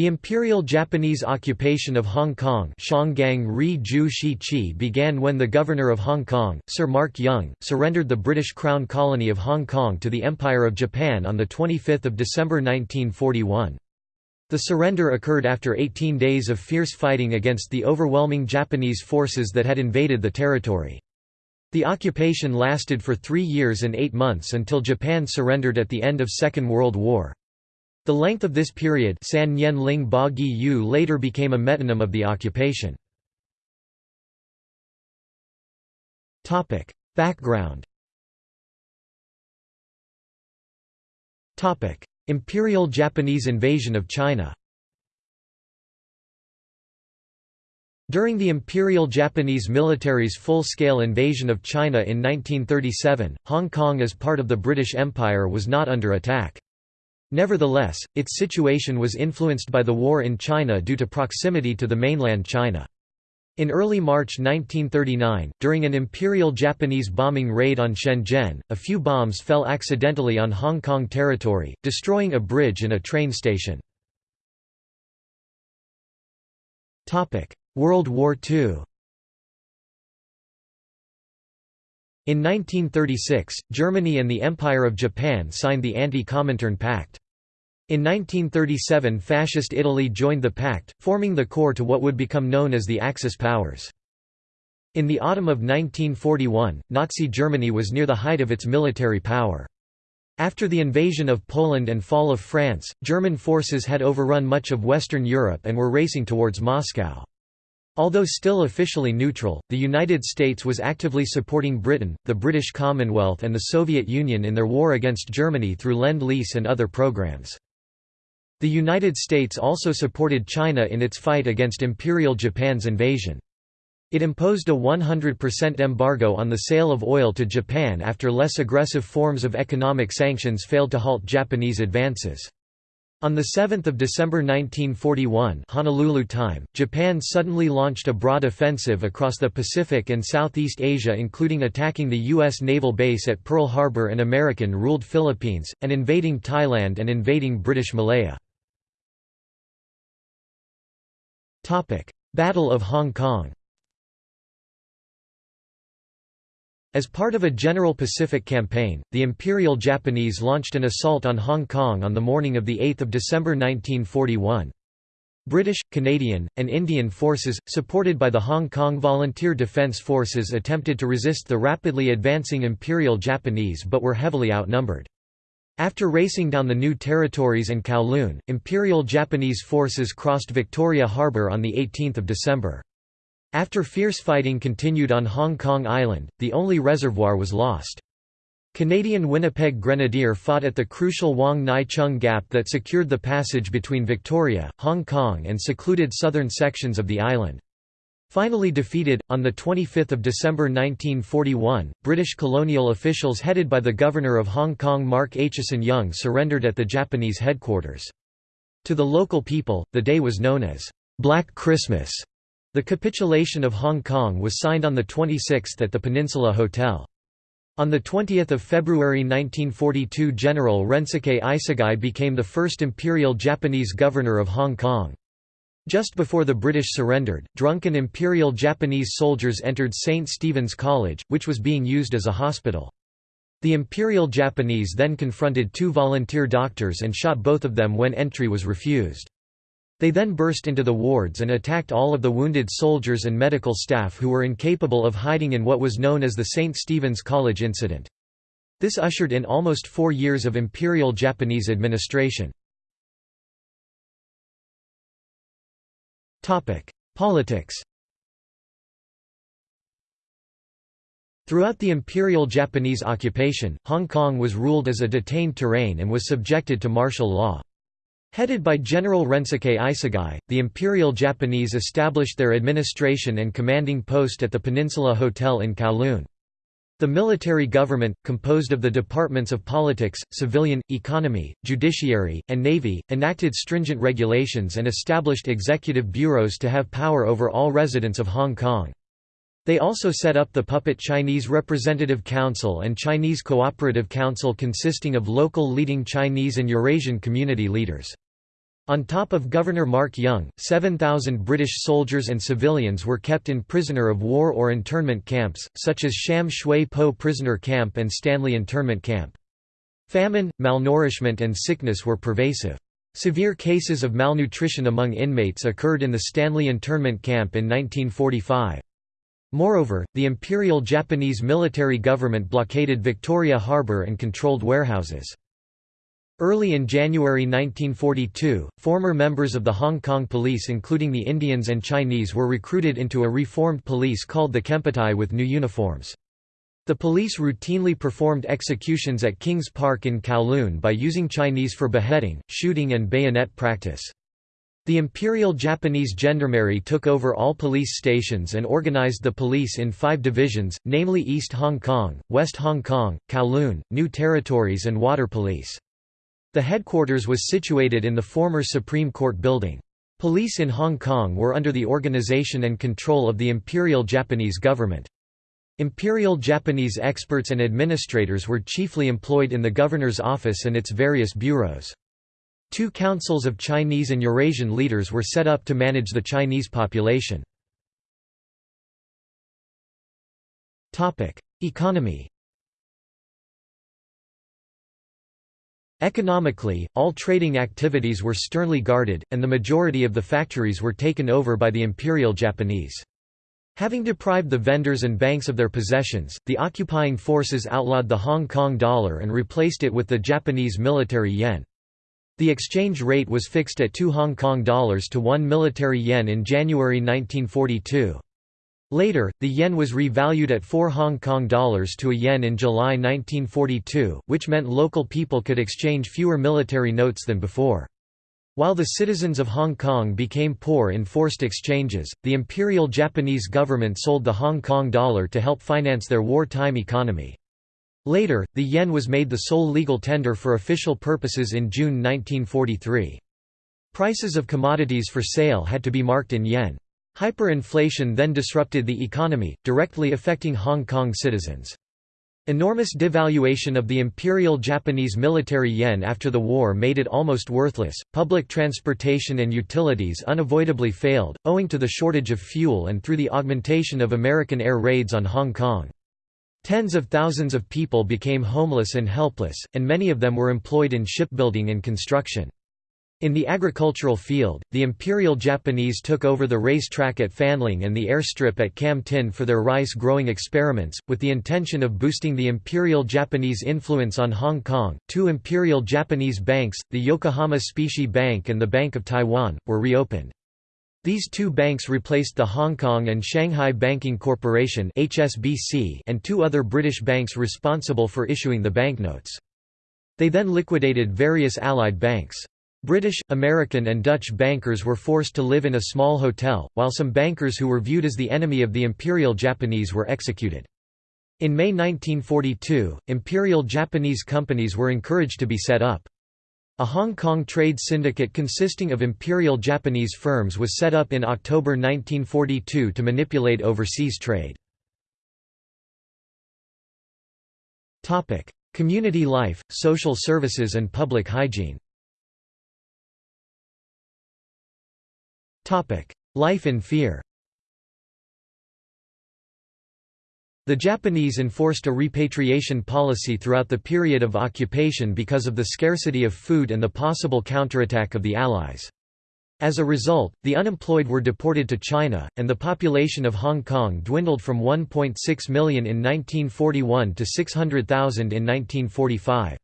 The Imperial Japanese occupation of Hong Kong began when the Governor of Hong Kong, Sir Mark Young, surrendered the British Crown colony of Hong Kong to the Empire of Japan on 25 December 1941. The surrender occurred after 18 days of fierce fighting against the overwhelming Japanese forces that had invaded the territory. The occupation lasted for three years and eight months until Japan surrendered at the end of Second World War. The length of this period San Nyen Ling Ba Gi Yu later became a metonym of the occupation. Background Imperial Japanese invasion of China During the Imperial Japanese military's full-scale invasion of China in 1937, Hong Kong as part of the British Empire was not under attack. Nevertheless, its situation was influenced by the war in China due to proximity to the mainland China. In early March 1939, during an Imperial Japanese bombing raid on Shenzhen, a few bombs fell accidentally on Hong Kong territory, destroying a bridge and a train station. World War II In 1936, Germany and the Empire of Japan signed the Anti-Comintern Pact. In 1937 Fascist Italy joined the pact, forming the core to what would become known as the Axis powers. In the autumn of 1941, Nazi Germany was near the height of its military power. After the invasion of Poland and fall of France, German forces had overrun much of Western Europe and were racing towards Moscow. Although still officially neutral, the United States was actively supporting Britain, the British Commonwealth and the Soviet Union in their war against Germany through Lend-Lease and other programs. The United States also supported China in its fight against Imperial Japan's invasion. It imposed a 100% embargo on the sale of oil to Japan after less aggressive forms of economic sanctions failed to halt Japanese advances. On 7 December 1941 Honolulu time, Japan suddenly launched a broad offensive across the Pacific and Southeast Asia including attacking the U.S. naval base at Pearl Harbor and American-ruled Philippines, and invading Thailand and invading British Malaya. Battle of Hong Kong As part of a general Pacific campaign, the Imperial Japanese launched an assault on Hong Kong on the morning of 8 December 1941. British, Canadian, and Indian forces, supported by the Hong Kong Volunteer Defence Forces attempted to resist the rapidly advancing Imperial Japanese but were heavily outnumbered. After racing down the new territories and Kowloon, Imperial Japanese forces crossed Victoria Harbour on 18 December. After fierce fighting continued on Hong Kong Island, the only reservoir was lost. Canadian Winnipeg Grenadier fought at the crucial Wong Nai Chung Gap that secured the passage between Victoria, Hong Kong and secluded southern sections of the island. Finally defeated, on 25 December 1941, British colonial officials headed by the Governor of Hong Kong Mark Aitchison Young surrendered at the Japanese headquarters. To the local people, the day was known as Black Christmas. The capitulation of Hong Kong was signed on the 26th at the Peninsula Hotel. On 20 February 1942 General Rensuke Isogai became the first Imperial Japanese Governor of Hong Kong. Just before the British surrendered, drunken Imperial Japanese soldiers entered St. Stephen's College, which was being used as a hospital. The Imperial Japanese then confronted two volunteer doctors and shot both of them when entry was refused. They then burst into the wards and attacked all of the wounded soldiers and medical staff who were incapable of hiding in what was known as the St. Stephen's College incident. This ushered in almost four years of Imperial Japanese administration. Politics Throughout the Imperial Japanese occupation, Hong Kong was ruled as a detained terrain and was subjected to martial law. Headed by General Rensuke Isogai, the Imperial Japanese established their administration and commanding post at the Peninsula Hotel in Kowloon. The military government, composed of the departments of politics, civilian, economy, judiciary, and navy, enacted stringent regulations and established executive bureaus to have power over all residents of Hong Kong. They also set up the puppet Chinese Representative Council and Chinese Cooperative Council consisting of local leading Chinese and Eurasian community leaders. On top of Governor Mark Young, 7,000 British soldiers and civilians were kept in prisoner of war or internment camps, such as Sham Shui Po prisoner camp and Stanley internment camp. Famine, malnourishment and sickness were pervasive. Severe cases of malnutrition among inmates occurred in the Stanley internment camp in 1945. Moreover, the Imperial Japanese military government blockaded Victoria Harbour and controlled warehouses. Early in January 1942, former members of the Hong Kong police including the Indians and Chinese were recruited into a reformed police called the Kempeitai with new uniforms. The police routinely performed executions at Kings Park in Kowloon by using Chinese for beheading, shooting and bayonet practice. The Imperial Japanese Gendarmerie took over all police stations and organized the police in five divisions, namely East Hong Kong, West Hong Kong, Kowloon, New Territories and Water Police. The headquarters was situated in the former Supreme Court building. Police in Hong Kong were under the organization and control of the Imperial Japanese government. Imperial Japanese experts and administrators were chiefly employed in the governor's office and its various bureaus. Two councils of Chinese and Eurasian leaders were set up to manage the Chinese population. Economy Economically, all trading activities were sternly guarded, and the majority of the factories were taken over by the Imperial Japanese. Having deprived the vendors and banks of their possessions, the occupying forces outlawed the Hong Kong dollar and replaced it with the Japanese military yen. The exchange rate was fixed at 2 Hong Kong dollars to 1 military yen in January 1942. Later, the yen was revalued at 4 Hong Kong dollars to a yen in July 1942, which meant local people could exchange fewer military notes than before. While the citizens of Hong Kong became poor in forced exchanges, the Imperial Japanese government sold the Hong Kong dollar to help finance their wartime economy. Later, the yen was made the sole legal tender for official purposes in June 1943. Prices of commodities for sale had to be marked in yen. Hyperinflation then disrupted the economy, directly affecting Hong Kong citizens. Enormous devaluation of the Imperial Japanese military yen after the war made it almost worthless. Public transportation and utilities unavoidably failed, owing to the shortage of fuel and through the augmentation of American air raids on Hong Kong. Tens of thousands of people became homeless and helpless, and many of them were employed in shipbuilding and construction. In the agricultural field, the Imperial Japanese took over the racetrack at Fanling and the airstrip at Kam Tin for their rice-growing experiments, with the intention of boosting the Imperial Japanese influence on Hong Kong. Two Imperial Japanese banks, the Yokohama Specie Bank and the Bank of Taiwan, were reopened. These two banks replaced the Hong Kong and Shanghai Banking Corporation (HSBC) and two other British banks responsible for issuing the banknotes. They then liquidated various allied banks. British, American and Dutch bankers were forced to live in a small hotel, while some bankers who were viewed as the enemy of the Imperial Japanese were executed. In May 1942, Imperial Japanese companies were encouraged to be set up. A Hong Kong trade syndicate consisting of Imperial Japanese firms was set up in October 1942 to manipulate overseas trade. Community life, social services and public hygiene Life in fear The Japanese enforced a repatriation policy throughout the period of occupation because of the scarcity of food and the possible counterattack of the Allies. As a result, the unemployed were deported to China, and the population of Hong Kong dwindled from 1.6 million in 1941 to 600,000 in 1945.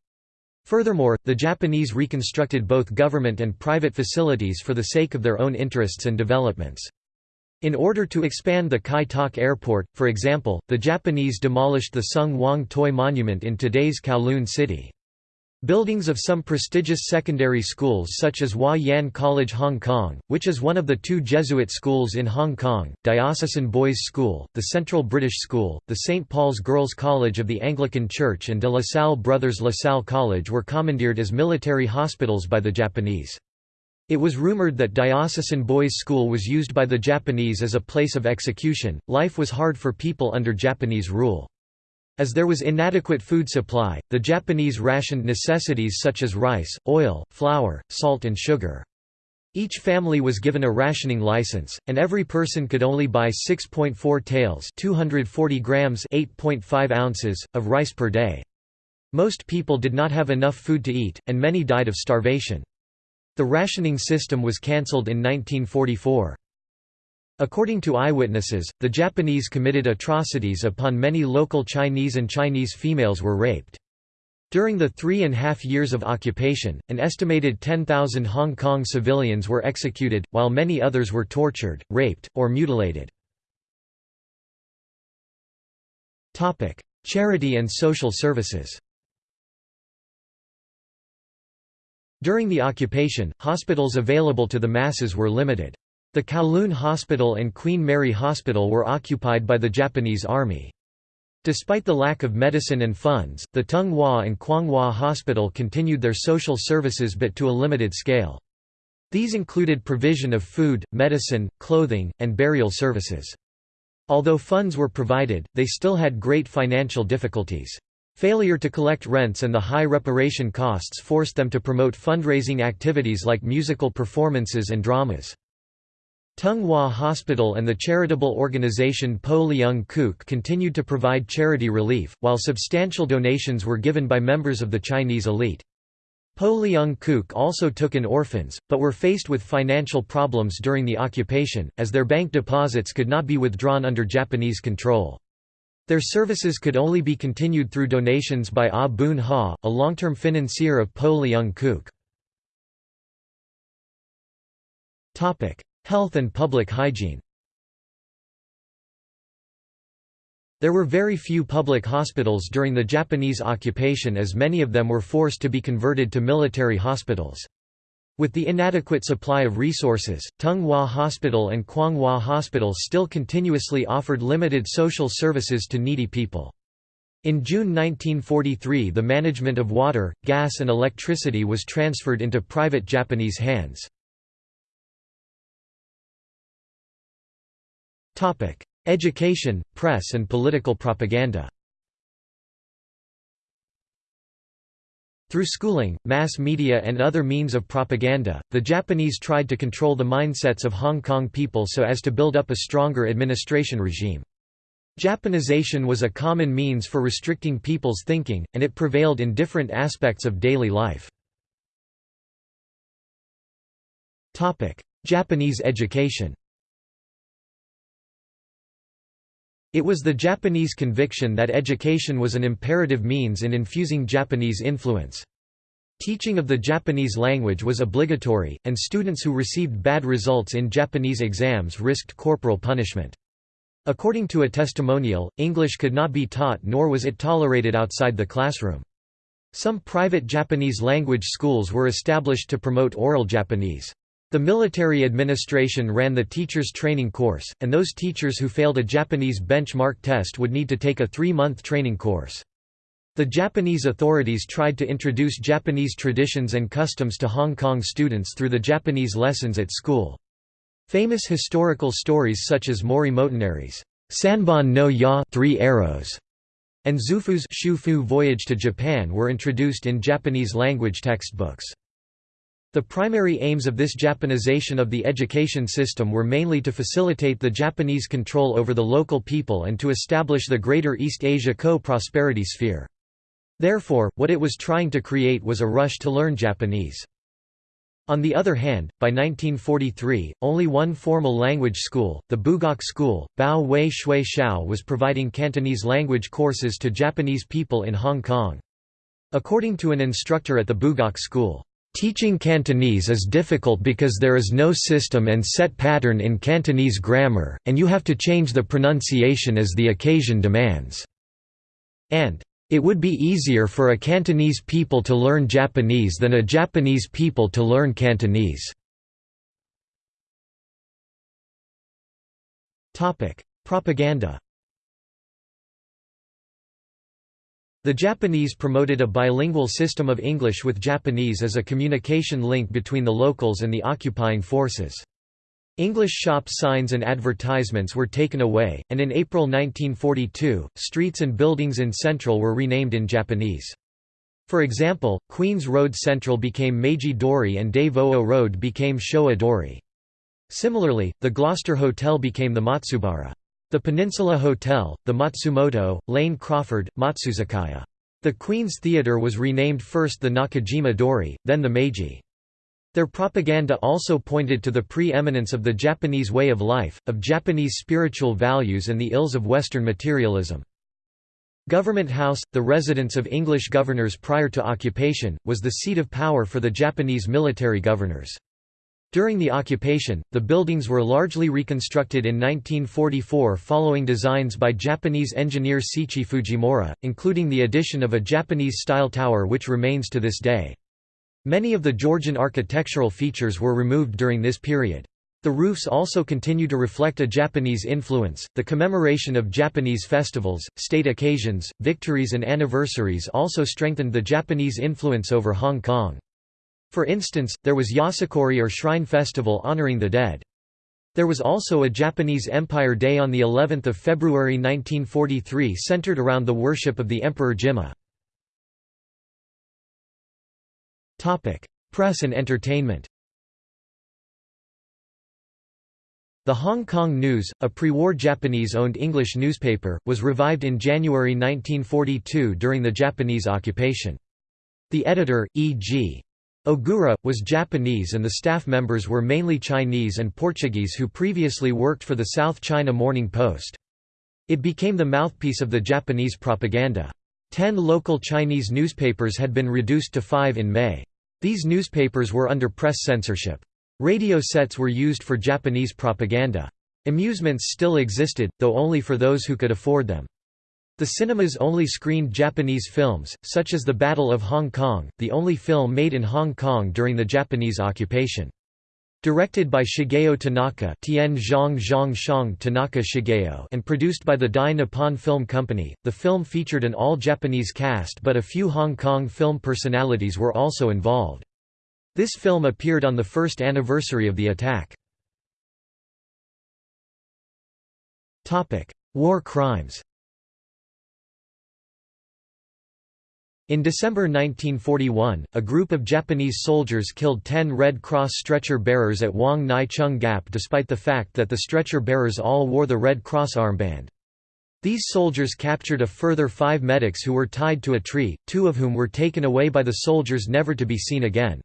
Furthermore, the Japanese reconstructed both government and private facilities for the sake of their own interests and developments. In order to expand the Kai Tak Airport, for example, the Japanese demolished the Sung Wong Toi Monument in today's Kowloon City. Buildings of some prestigious secondary schools such as Wah Yan College Hong Kong, which is one of the two Jesuit schools in Hong Kong, Diocesan Boys' School, the Central British School, the St. Paul's Girls' College of the Anglican Church and de La Salle Brothers La Salle College were commandeered as military hospitals by the Japanese. It was rumored that Diocesan Boys' School was used by the Japanese as a place of execution. Life was hard for people under Japanese rule. As there was inadequate food supply, the Japanese rationed necessities such as rice, oil, flour, salt and sugar. Each family was given a rationing license, and every person could only buy 6.4 taels 240 grams 8.5 ounces, of rice per day. Most people did not have enough food to eat, and many died of starvation. The rationing system was cancelled in 1944. According to eyewitnesses, the Japanese committed atrocities upon many local Chinese and Chinese females were raped. During the three and a half years of occupation, an estimated 10,000 Hong Kong civilians were executed, while many others were tortured, raped, or mutilated. Charity and social services During the occupation, hospitals available to the masses were limited. The Kowloon Hospital and Queen Mary Hospital were occupied by the Japanese Army. Despite the lack of medicine and funds, the Tung Wah and Kwong Wah Hospital continued their social services but to a limited scale. These included provision of food, medicine, clothing, and burial services. Although funds were provided, they still had great financial difficulties. Failure to collect rents and the high reparation costs forced them to promote fundraising activities like musical performances and dramas. Tung Wah Hospital and the charitable organization Po Leung Kuk continued to provide charity relief, while substantial donations were given by members of the Chinese elite. Po Leung Kuk also took in orphans, but were faced with financial problems during the occupation, as their bank deposits could not be withdrawn under Japanese control. Their services could only be continued through donations by Ah Boon Ha, a long-term financier of Po Leung Kuk. Health and public hygiene There were very few public hospitals during the Japanese occupation as many of them were forced to be converted to military hospitals. With the inadequate supply of resources, Tung Wah Hospital and Kwong Wah Hospital still continuously offered limited social services to needy people. In June 1943 the management of water, gas and electricity was transferred into private Japanese hands. Education, press and political propaganda Through schooling, mass media and other means of propaganda, the Japanese tried to control the mindsets of Hong Kong people so as to build up a stronger administration regime. Japanization was a common means for restricting people's thinking, and it prevailed in different aspects of daily life. Japanese education It was the Japanese conviction that education was an imperative means in infusing Japanese influence. Teaching of the Japanese language was obligatory, and students who received bad results in Japanese exams risked corporal punishment. According to a testimonial, English could not be taught nor was it tolerated outside the classroom. Some private Japanese language schools were established to promote oral Japanese. The military administration ran the teacher's training course, and those teachers who failed a Japanese benchmark test would need to take a three-month training course. The Japanese authorities tried to introduce Japanese traditions and customs to Hong Kong students through the Japanese lessons at school. Famous historical stories such as Mori Motonari's Sanbon no Ya Three Arrows and Xufu's Shufu Voyage to Japan were introduced in Japanese language textbooks. The primary aims of this Japanization of the education system were mainly to facilitate the Japanese control over the local people and to establish the Greater East Asia co-prosperity sphere. Therefore, what it was trying to create was a rush to learn Japanese. On the other hand, by 1943, only one formal language school, the Bugok School, Bao Wei Shui Shao was providing Cantonese language courses to Japanese people in Hong Kong. According to an instructor at the Bugok School, Teaching Cantonese is difficult because there is no system and set pattern in Cantonese grammar, and you have to change the pronunciation as the occasion demands. And, it would be easier for a Cantonese people to learn Japanese than a Japanese people to learn Cantonese. Propaganda The Japanese promoted a bilingual system of English with Japanese as a communication link between the locals and the occupying forces. English shop signs and advertisements were taken away, and in April 1942, streets and buildings in Central were renamed in Japanese. For example, Queens Road Central became Meiji Dori and Des Voeux Road became Showa Dori. Similarly, the Gloucester Hotel became the Matsubara. The Peninsula Hotel, the Matsumoto, Lane Crawford, Matsuzakaya. The Queen's Theatre was renamed first the Nakajima Dori, then the Meiji. Their propaganda also pointed to the pre-eminence of the Japanese way of life, of Japanese spiritual values and the ills of Western materialism. Government House, the residence of English governors prior to occupation, was the seat of power for the Japanese military governors. During the occupation, the buildings were largely reconstructed in 1944 following designs by Japanese engineer Seiichi Fujimura, including the addition of a Japanese-style tower which remains to this day. Many of the Georgian architectural features were removed during this period. The roofs also continue to reflect a Japanese influence. The commemoration of Japanese festivals, state occasions, victories, and anniversaries also strengthened the Japanese influence over Hong Kong. For instance, there was Yasukuni or Shrine Festival honoring the dead. There was also a Japanese Empire Day on the 11th of February 1943 centered around the worship of the Emperor Jimmu. Press and entertainment The Hong Kong News, a pre-war Japanese-owned English newspaper, was revived in January 1942 during the Japanese occupation. The editor, E.G. Ogura, was Japanese and the staff members were mainly Chinese and Portuguese who previously worked for the South China Morning Post. It became the mouthpiece of the Japanese propaganda. Ten local Chinese newspapers had been reduced to five in May. These newspapers were under press censorship. Radio sets were used for Japanese propaganda. Amusements still existed, though only for those who could afford them. The cinemas only screened Japanese films, such as The Battle of Hong Kong, the only film made in Hong Kong during the Japanese occupation. Directed by Shigeo Tanaka, Tien Zhang Zhang Shang Tanaka Shigeo and produced by the Dai Nippon Film Company, the film featured an all-Japanese cast but a few Hong Kong film personalities were also involved. This film appeared on the first anniversary of the attack. War crimes In December 1941, a group of Japanese soldiers killed ten Red Cross stretcher bearers at Wong Nai Chung Gap despite the fact that the stretcher bearers all wore the Red Cross armband. These soldiers captured a further five medics who were tied to a tree, two of whom were taken away by the soldiers never to be seen again.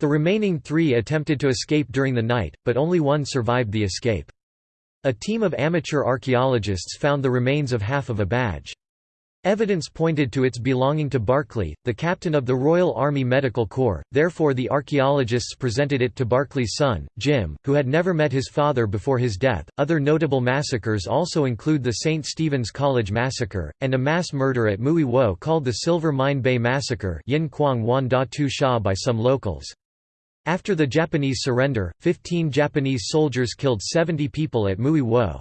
The remaining three attempted to escape during the night, but only one survived the escape. A team of amateur archaeologists found the remains of half of a badge. Evidence pointed to its belonging to Barclay, the captain of the Royal Army Medical Corps, therefore the archaeologists presented it to Barclay's son, Jim, who had never met his father before his death. Other notable massacres also include the St. Stephen's College Massacre, and a mass murder at Mui Wo called the Silver Mine Bay Massacre Yin Kwang Wan Da Tu Sha by some locals. After the Japanese surrender, 15 Japanese soldiers killed 70 people at Mui Wo.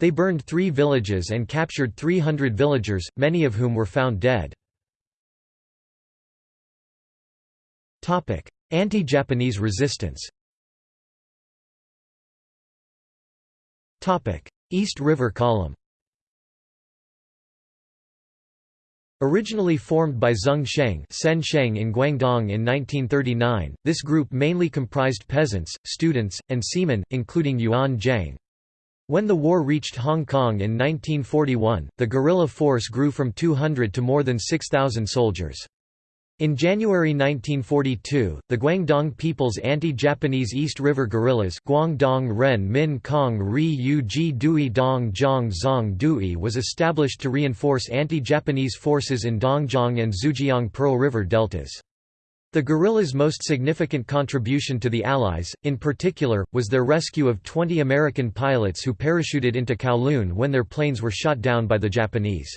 They burned three villages and captured 300 villagers, many of whom were found dead. Anti-Japanese resistance East River Column Originally formed by Zeng Sheng, Sen Sheng in Guangdong in 1939, this group mainly comprised peasants, students, and seamen, including Yuan Zhang. When the war reached Hong Kong in 1941, the guerrilla force grew from 200 to more than 6,000 soldiers. In January 1942, the Guangdong People's Anti-Japanese East River Guerrillas Guangdong Ren Min Kong Ri Yu Ji Dui Dong Zhang Zong Dui was established to reinforce anti-Japanese forces in Dongjiang and Zhujiang Pearl River deltas. The guerrillas' most significant contribution to the Allies, in particular, was their rescue of 20 American pilots who parachuted into Kowloon when their planes were shot down by the Japanese.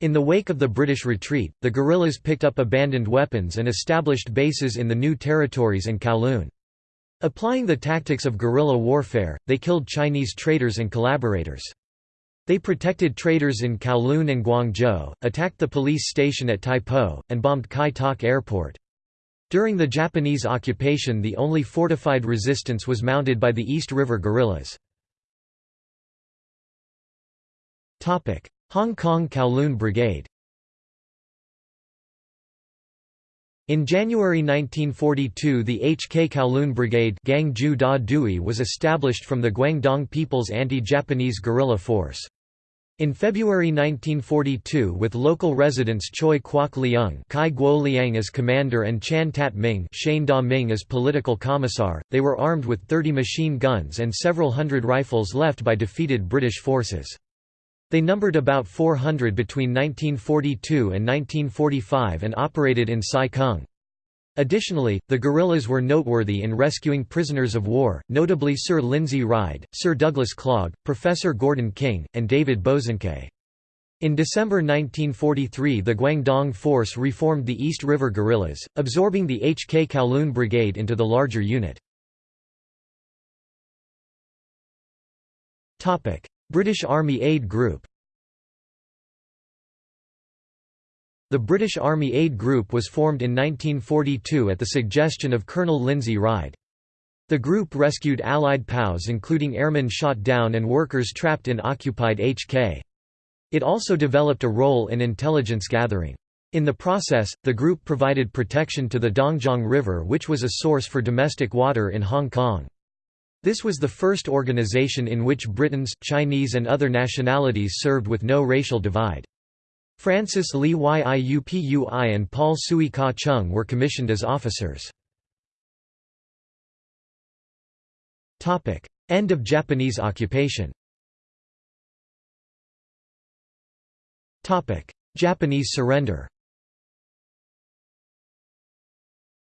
In the wake of the British retreat, the guerrillas picked up abandoned weapons and established bases in the new territories and Kowloon. Applying the tactics of guerrilla warfare, they killed Chinese traders and collaborators. They protected traders in Kowloon and Guangzhou, attacked the police station at Tai Po, and bombed Kai Tak Airport. During the Japanese occupation the only fortified resistance was mounted by the East River guerrillas. Hong Kong Kowloon Brigade In January 1942 the HK Kowloon Brigade was established from the Guangdong People's Anti-Japanese Guerrilla Force. In February 1942 with local residents Choi Kwok Leung Kai Guo Liang as commander and Chan Tat Ming Shane Da Ming as political commissar, they were armed with 30 machine guns and several hundred rifles left by defeated British forces. They numbered about 400 between 1942 and 1945 and operated in Sai Kung. Additionally, the guerrillas were noteworthy in rescuing prisoners of war, notably Sir Lindsay Ride, Sir Douglas Clague, Professor Gordon King, and David Bosanquet. In December 1943 the Guangdong Force reformed the East River Guerrillas, absorbing the HK Kowloon Brigade into the larger unit. British Army Aid Group The British Army Aid Group was formed in 1942 at the suggestion of Colonel Lindsay Ride. The group rescued Allied POWs including airmen shot down and workers trapped in occupied HK. It also developed a role in intelligence gathering. In the process, the group provided protection to the Dongjiang River which was a source for domestic water in Hong Kong. This was the first organization in which Britons, Chinese and other nationalities served with no racial divide. Francis Li Yiupui and Paul Sui Ka Chung were commissioned as officers. End of Japanese occupation Japanese surrender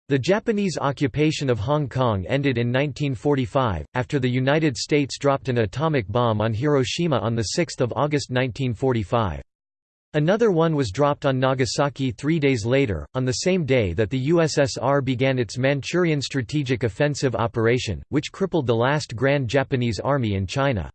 The Japanese occupation of Hong Kong ended in 1945, after the United States dropped an atomic bomb on Hiroshima on 6 August 1945. Another one was dropped on Nagasaki three days later, on the same day that the USSR began its Manchurian Strategic Offensive Operation, which crippled the last Grand Japanese Army in China.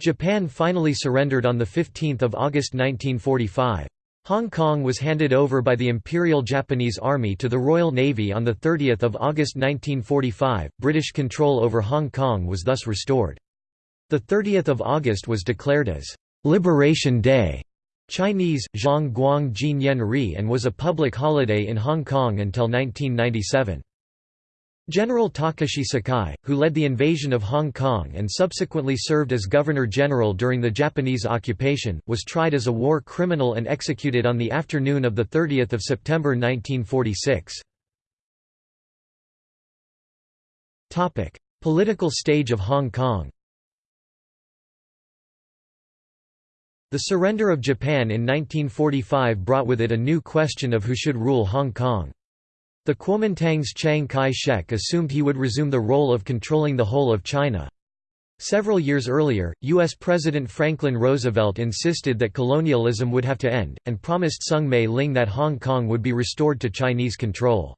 Japan finally surrendered on 15 August 1945. Hong Kong was handed over by the Imperial Japanese Army to the Royal Navy on 30 August 1945. British control over Hong Kong was thus restored. The 30th of August was declared as Liberation Day, Chinese Zhang Guang Jin Yen Ri, and was a public holiday in Hong Kong until 1997. General Takashi Sakai, who led the invasion of Hong Kong and subsequently served as Governor-General during the Japanese occupation, was tried as a war criminal and executed on the afternoon of 30 September 1946. Political stage of Hong Kong The surrender of Japan in 1945 brought with it a new question of who should rule Hong Kong. The Kuomintang's Chiang Kai-shek assumed he would resume the role of controlling the whole of China. Several years earlier, U.S. President Franklin Roosevelt insisted that colonialism would have to end, and promised Soong Mei-ling that Hong Kong would be restored to Chinese control.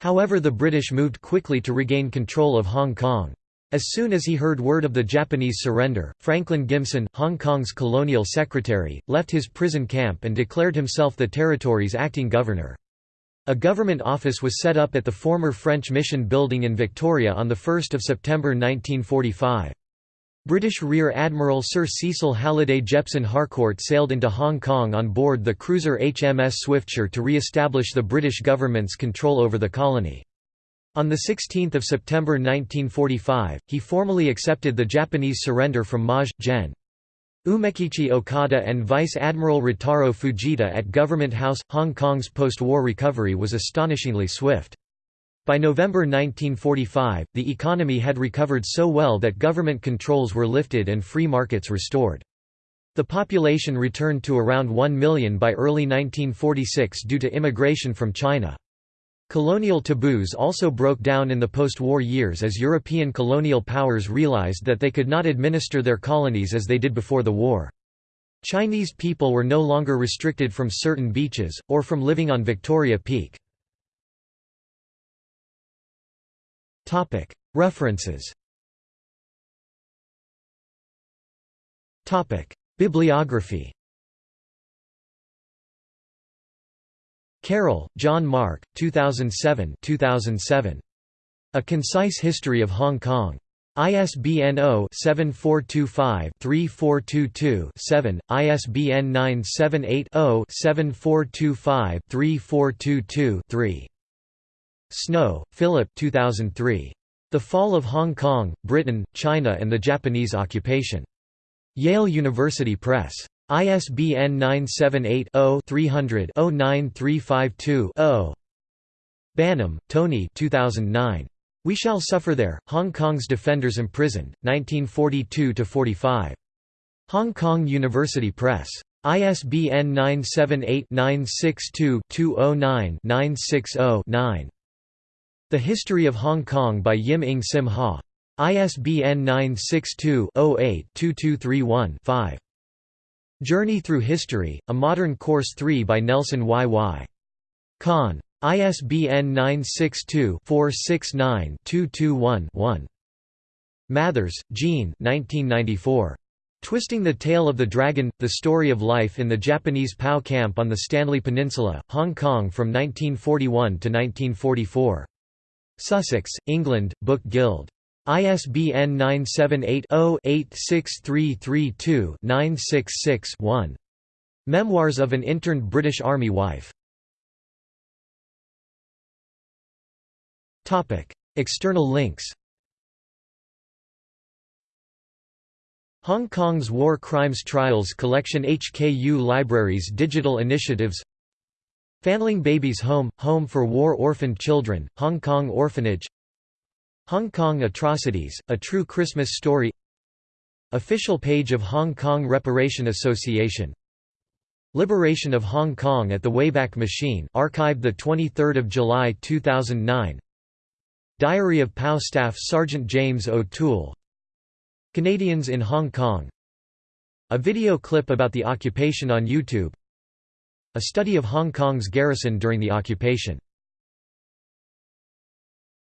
However the British moved quickly to regain control of Hong Kong. As soon as he heard word of the Japanese surrender, Franklin Gimson, Hong Kong's colonial secretary, left his prison camp and declared himself the territory's acting governor. A government office was set up at the former French mission building in Victoria on 1 September 1945. British Rear Admiral Sir Cecil Halliday Jepson Harcourt sailed into Hong Kong on board the cruiser HMS Swiftsure to re-establish the British government's control over the colony. On 16 September 1945, he formally accepted the Japanese surrender from Maj. Gen. Umekichi Okada and Vice Admiral Ritaro Fujita at Government House, Hong Kong's post-war recovery was astonishingly swift. By November 1945, the economy had recovered so well that government controls were lifted and free markets restored. The population returned to around 1 million by early 1946 due to immigration from China. Colonial taboos also broke down in the post-war years as European colonial powers realized that they could not administer their colonies as they did before the war. Chinese people were no longer restricted from certain beaches, or from living on Victoria Peak. References Bibliography Carroll, John Mark, 2007 2007. A Concise History of Hong Kong. ISBN 0-7425-3422-7, ISBN 978-0-7425-3422-3. Snow, Philip 2003. The Fall of Hong Kong, Britain, China and the Japanese Occupation. Yale University Press. ISBN 978-0-300-09352-0. Banham, Tony 2009. We Shall Suffer There, Hong Kong's Defenders Imprisoned, 1942–45. Hong Kong University Press. ISBN 978-962-209-960-9. The History of Hong Kong by Yim Ing Sim Ha. ISBN 962-08-2231-5. Journey Through History, A Modern Course 3 by Nelson Y. Y. Kahn. ISBN 962-469-221-1. Mathers, Jean Twisting the Tail of the Dragon – The Story of Life in the Japanese POW Camp on the Stanley Peninsula, Hong Kong from 1941 to 1944. Sussex, England, Book Guild. ISBN 978 0 86332 966 1. Memoirs of an Interned British Army Wife. External links Hong Kong's War Crimes Trials Collection HKU Libraries Digital Initiatives Fanling Babies Home – Home for War Orphaned Children, Hong Kong Orphanage Hong Kong Atrocities – A True Christmas Story Official page of Hong Kong Reparation Association Liberation of Hong Kong at the Wayback Machine archived 23 July 2009 Diary of POW Staff Sergeant James O'Toole Canadians in Hong Kong A video clip about the occupation on YouTube A study of Hong Kong's garrison during the occupation